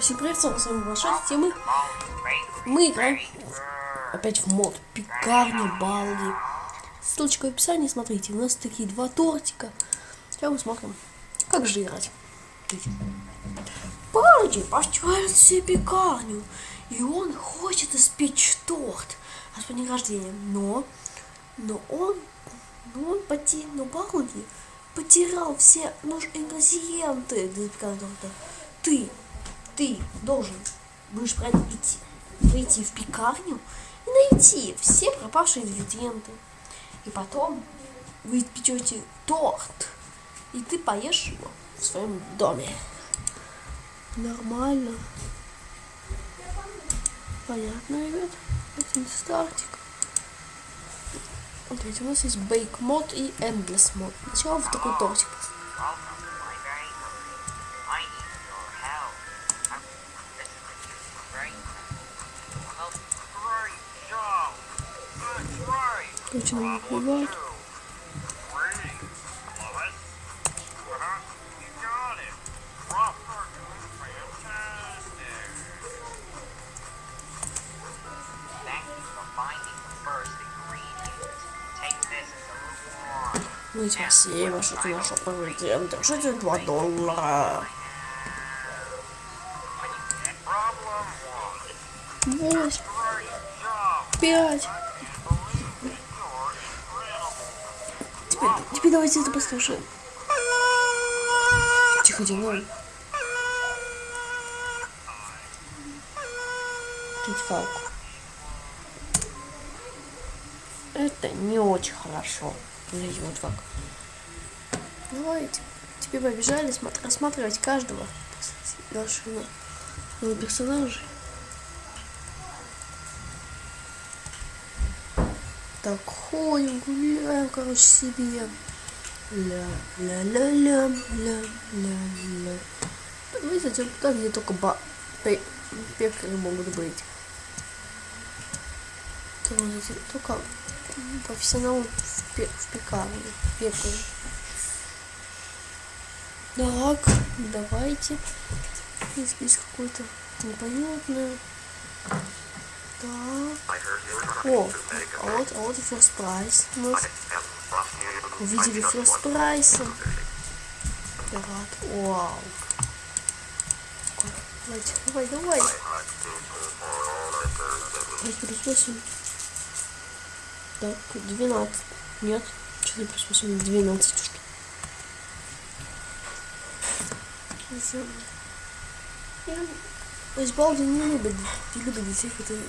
Всем привет, с вами Большой, и мы, мы играем опять в мод Пекарня Балди. Ссылочка в описании, смотрите, у нас такие два тортика. Сейчас мы смотрим, как же играть. Балди построил себе пекарню, и он хочет испечь торт от а день рождения, но, но он, но он потерял, но Балди потерял все нужные ингредиенты для пекарни торта. Ты должен будешь идти, прийти в пекарню и найти все пропавшие ингредиенты. И потом вы печете торт, и ты поешь его в своем доме. Нормально. Понятно, ребят? Один стартик. Смотрите, у нас есть бейк мод и endless мод. Сначала в такой тортик. Начинаем убивать. Ну, спасибо, что ты нашел поведение. Держите 2 доллара. Восемь. Пять. Давайте это послушаем. Тихо, делай. Фалку. Это не очень хорошо. Смотрите, вот как. Давайте. Теперь побежали рассматривать каждого нашего персонажа. так ходим, гуляем, короче, себе. Ля-ля-ля-ля-ля-ля-ля. Мы зайдем туда, где только ба пекари могут быть. Только профессионал в, пе в пекарне, пекарь. Так, давайте. Здесь какой-то непонятное. Так. О, а вот, а вот и first prize. Увидели first prize. Пират. Вау. Давайте, давай, давай. Плюс 8. Так, 12. Нет. То плюс 8? 12 штук. Есть Балди не любит, не любит детей, которые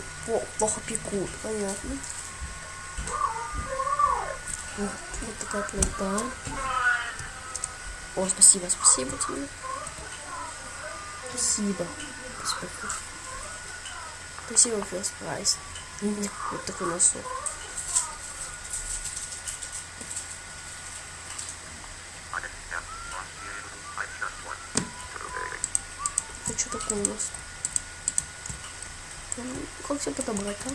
плохо пекут, понятно. Вот, вот такая плита. О, спасибо, спасибо тебе. Спасибо. Спасибо. Спасибо, First Price. Вот такой носок. Это что такое у нас? Как все подобрать, а?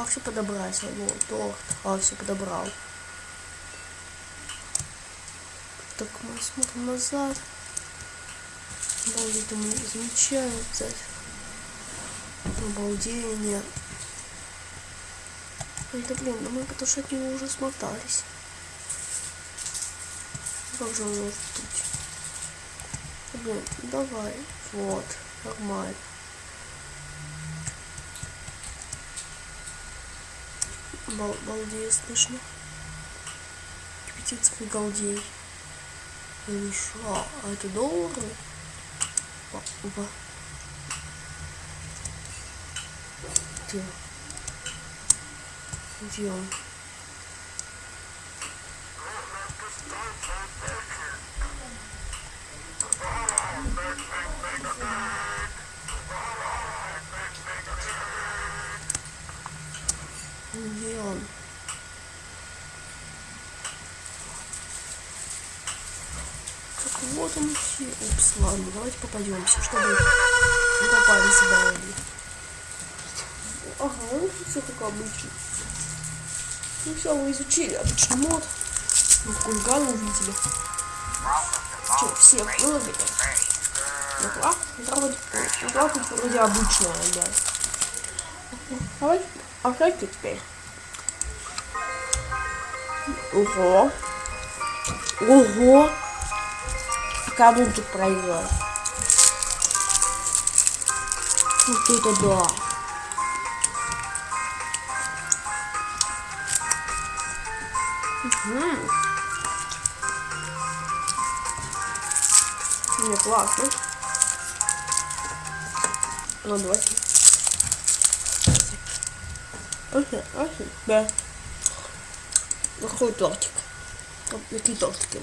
Как все подобрать? Вот, торт. А, все подобрал. Так, мы смотрим назад. Обалдеть, мы замечаем взять. Обалдение. Ой, да блин, мы потому что от него уже смотались. Как же он может быть? Блин, давай. Вот, нормально. Бал балдею слышно. Птица галдей. Или что? А это доллары? Опа. Где? Где он? Где он? Так вот он все. Упс, ладно, давайте попадемся, чтобы не попали сюда. Ага, ну все как обычно. Ну все, мы изучили обычный мод. Ну, хулигана увидели. Что, всех выловили? Ну, класс, вроде, класс, вроде обычная, да. Давай, а как теперь? Ого. Ого. Кому тут проиграл? Вот это да. Угу. Не, классно. Ну, давайте. Окей, окей, да. Какой тортик? Вот такие тортики.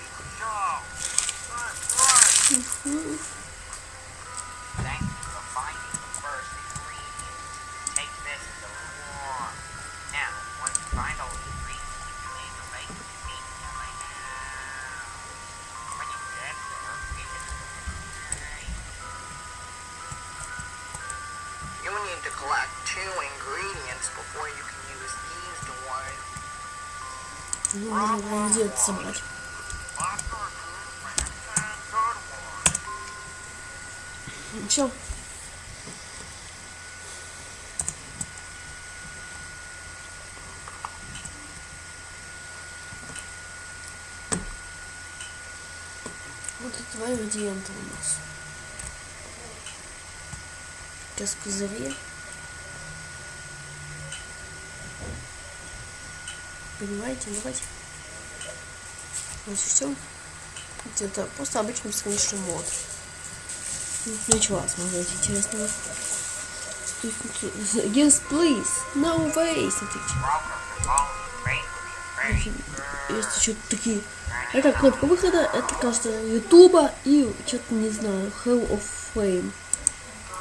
Ну, можно где-то собрать. Все. Вот это два ингредиента у нас. Сейчас козыре. Понимаете, давайте. Вот все. Это просто обычный бесконечный мод. Ничего смотреть интересного. Yes, please. No way. Смотрите. Есть еще такие. Это кнопка выхода, это, кажется, Ютуба и что-то не знаю, Hell of Fame.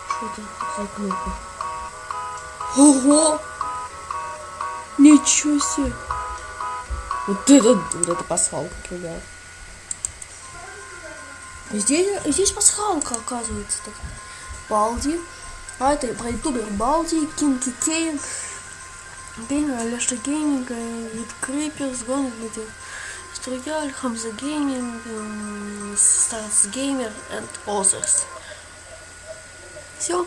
Что это за кнопка? Ого! Ничего себе! Вот это, вот это пасхалка, ребят. Здесь, здесь пасхалка, оказывается, так. Балди. А это про ютубер Балди, Кинки Кейн, Геймер, Алеша Гейминг, Вид Криперс, Гонг, Строяль, Хамза Гейминг, Старс Геймер and others. Все.